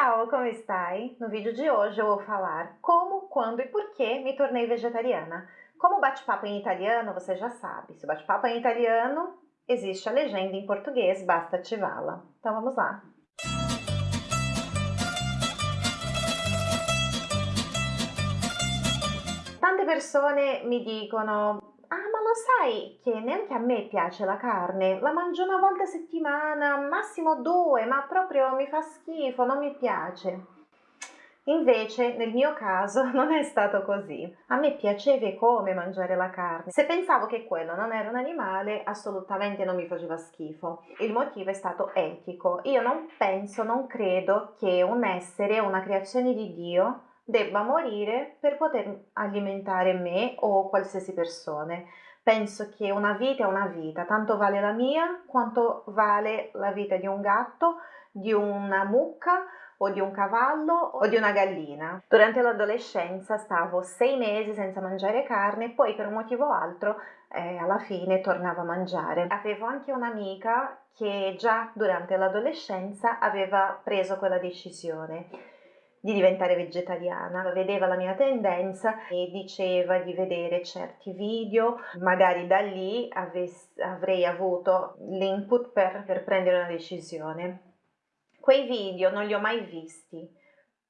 Ciao, come stai? No vídeo de hoje eu vou falar como, quando e por que me tornei vegetariana. Como bate-papo em italiano, você já sabe. Se bate-papo é em italiano, existe a legenda em português, basta ativá-la. Então vamos lá. Tante persone mi dicono lo sai che neanche a me piace la carne, la mangio una volta a settimana, massimo due, ma proprio mi fa schifo, non mi piace. Invece, nel mio caso, non è stato così. A me piaceva come mangiare la carne. Se pensavo che quello non era un animale, assolutamente non mi faceva schifo. Il motivo è stato etico. Io non penso, non credo che un essere, una creazione di Dio, debba morire per poter alimentare me o qualsiasi persona. Penso che una vita è una vita, tanto vale la mia quanto vale la vita di un gatto, di una mucca o di un cavallo o di una gallina. Durante l'adolescenza stavo sei mesi senza mangiare carne e poi per un motivo o altro eh, alla fine tornavo a mangiare. Avevo anche un'amica che già durante l'adolescenza aveva preso quella decisione di diventare vegetariana, vedeva la mia tendenza e diceva di vedere certi video, magari da lì avrei avuto l'input per, per prendere una decisione. Quei video non li ho mai visti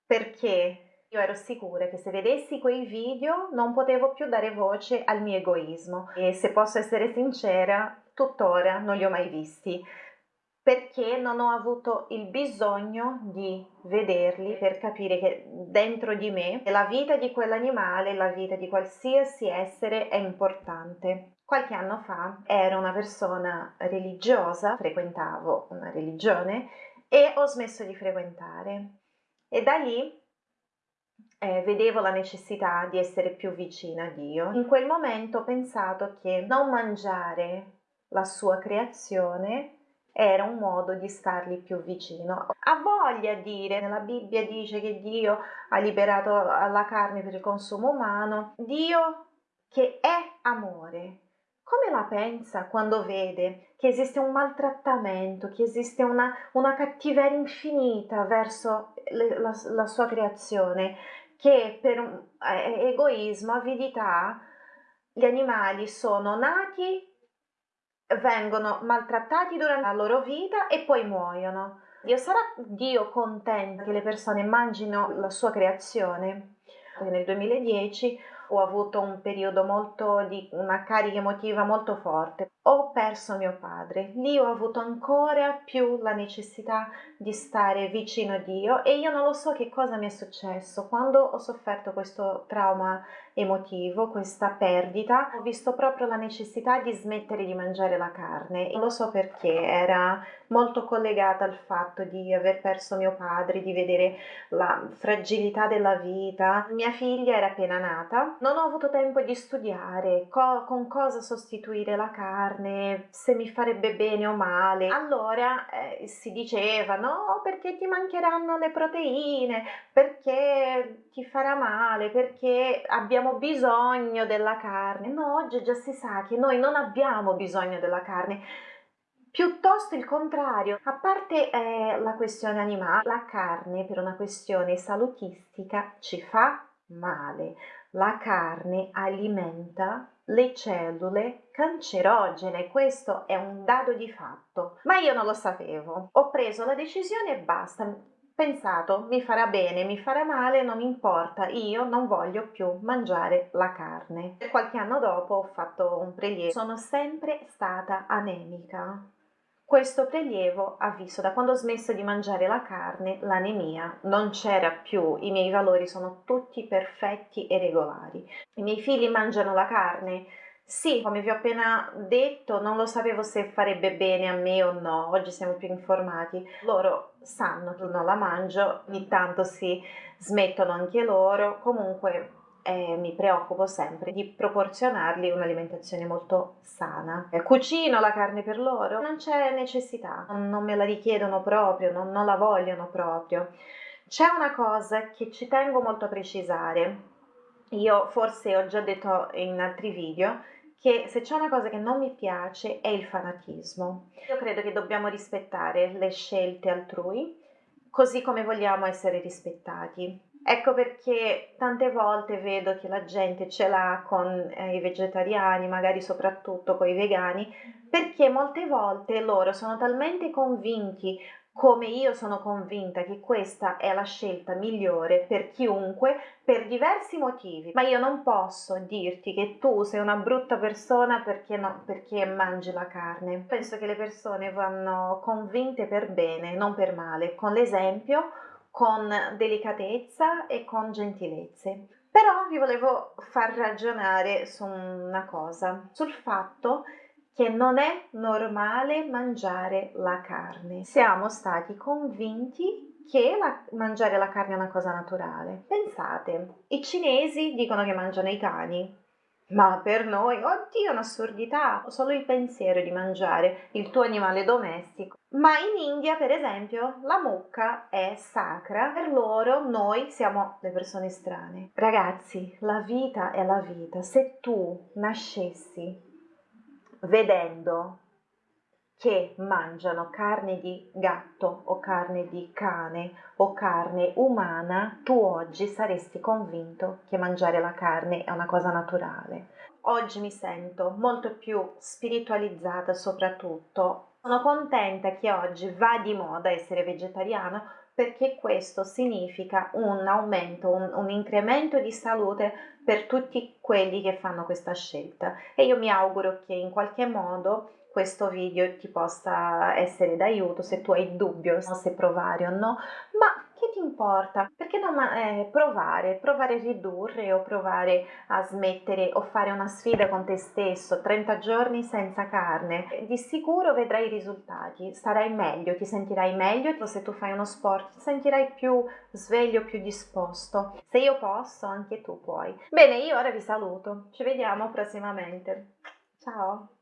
perché io ero sicura che se vedessi quei video non potevo più dare voce al mio egoismo. E se posso essere sincera, tuttora non li ho mai visti perché non ho avuto il bisogno di vederli per capire che dentro di me la vita di quell'animale, la vita di qualsiasi essere è importante. Qualche anno fa ero una persona religiosa, frequentavo una religione e ho smesso di frequentare e da lì eh, vedevo la necessità di essere più vicina a Dio. In quel momento ho pensato che non mangiare la sua creazione era un modo di stargli più vicino. Ha voglia di dire, nella Bibbia dice che Dio ha liberato la carne per il consumo umano, Dio che è amore. Come la pensa quando vede che esiste un maltrattamento, che esiste una, una cattiveria infinita verso le, la, la, sua creazione, che per eh, egoismo, avidità, gli animali sono nati vengono maltrattati durante la loro vita e poi muoiono. Dio sarà Dio contento che le persone mangino la sua creazione? Nel 2010 ho avuto un periodo molto di una carica emotiva molto forte. Ho perso mio padre, lì ho avuto ancora più la necessità di stare vicino a Dio e io non lo so che cosa mi è successo quando ho sofferto questo trauma emotivo, questa perdita, ho visto proprio la necessità di smettere di mangiare la carne. Non lo so perché, era molto collegata al fatto di aver perso mio padre, di vedere la fragilità della vita. Mia figlia era appena nata, non ho avuto tempo di studiare co- con cosa sostituire la carne, se mi farebbe bene o male. Allora eh, si diceva no, perché ti mancheranno le proteine, perché ti farà male, perché abbiamo bisogno della carne. No, oggi già si sa che noi non abbiamo bisogno della carne. Piuttosto il contrario, a parte eh, la questione animale, la carne per una questione salutistica ci fa male. La carne alimenta le cellule cancerogene, questo è un dato di fatto. Ma io non lo sapevo. Ho preso la decisione e basta pensato mi farà bene, mi farà male, non importa, io non voglio più mangiare la carne. Qualche anno dopo ho fatto un prelievo, sono sempre stata anemica. Questo prelievo ha visto da quando ho smesso di mangiare la carne l'anemia. Non c'era più, i miei valori sono tutti perfetti e regolari. I miei figli mangiano la carne, sì, come vi ho appena detto, non lo sapevo se farebbe bene a me o no, oggi siamo più informati. Loro sanno che non la mangio, ogni tanto si smettono anche loro, comunque eh, mi preoccupo sempre di proporzionargli un'alimentazione molto sana. Eh, cucino la carne per loro, non c'è necessità, non me la richiedono proprio, non, non la vogliono proprio. C'è una cosa che ci tengo molto a precisare, io forse ho già detto in altri video, che se c'è una cosa che non mi piace è il fanatismo. Io credo che dobbiamo rispettare le scelte altrui, così come vogliamo essere rispettati. Ecco perché tante volte vedo che la gente ce l'ha con eh, i vegetariani, magari soprattutto con i vegani, perché molte volte loro sono talmente convinti come io sono convinta che questa è la scelta migliore per chiunque per diversi motivi, ma io non posso dirti che tu sei una brutta persona perché, no, perché mangi la carne. Penso che le persone vanno convinte per bene, non per male, con l'esempio, con delicatezza e con gentilezze. Però vi volevo far ragionare su una cosa, sul fatto che non è normale mangiare la carne. Siamo stati convinti che la, mangiare la carne è una cosa naturale. Pensate, i cinesi dicono che mangiano i cani, ma per noi, oddio, un'assurdità, solo il pensiero di mangiare il tuo animale domestico. Ma in India, per esempio, la mucca è sacra, per loro noi siamo le persone strane. Ragazzi, la vita è la vita. Se tu nascessi vedendo che mangiano carne di gatto o carne di cane o carne umana, tu oggi saresti convinto che mangiare la carne è una cosa naturale. Oggi mi sento molto più spiritualizzata soprattutto. Sono contenta che oggi va di moda essere vegetariano perché questo significa un aumento, un, un, incremento di salute per tutti quelli che fanno questa scelta e io mi auguro che in qualche modo questo video ti possa essere d'aiuto se tu hai dubbio se provare o no, ma che ti importa? Perché non eh, provare, provare a ridurre o provare a smettere o fare una sfida con te stesso, 30 giorni senza carne, di sicuro vedrai i risultati, starai meglio, ti sentirai meglio, se tu fai uno sport ti sentirai più sveglio, più disposto. Se io posso, anche tu puoi. Bene, io ora vi saluto, ci vediamo prossimamente. Ciao!